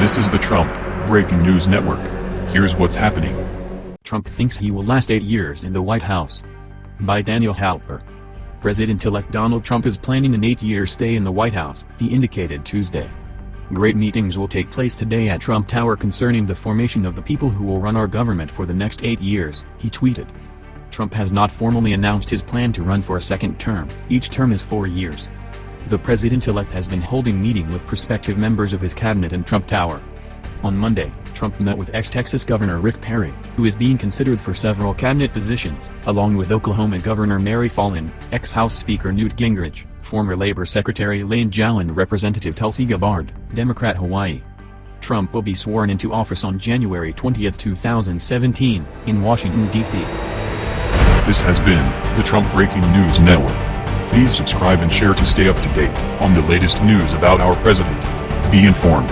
This is the Trump Breaking News Network. Here's what's happening. Trump thinks he will last eight years in the White House. By Daniel Halper. President-elect Donald Trump is planning an eight-year stay in the White House, he indicated Tuesday. Great meetings will take place today at Trump Tower concerning the formation of the people who will run our government for the next eight years, he tweeted. Trump has not formally announced his plan to run for a second term, each term is four years. The president-elect has been holding meeting with prospective members of his cabinet in Trump Tower. On Monday, Trump met with ex-Texas Governor Rick Perry, who is being considered for several cabinet positions, along with Oklahoma Governor Mary Fallin, ex-House Speaker Newt Gingrich, former Labor Secretary Lane and Representative Tulsi Gabbard, Democrat Hawaii. Trump will be sworn into office on January 20, 2017, in Washington, D.C. This has been the Trump Breaking News Network. Please subscribe and share to stay up to date on the latest news about our president. Be informed.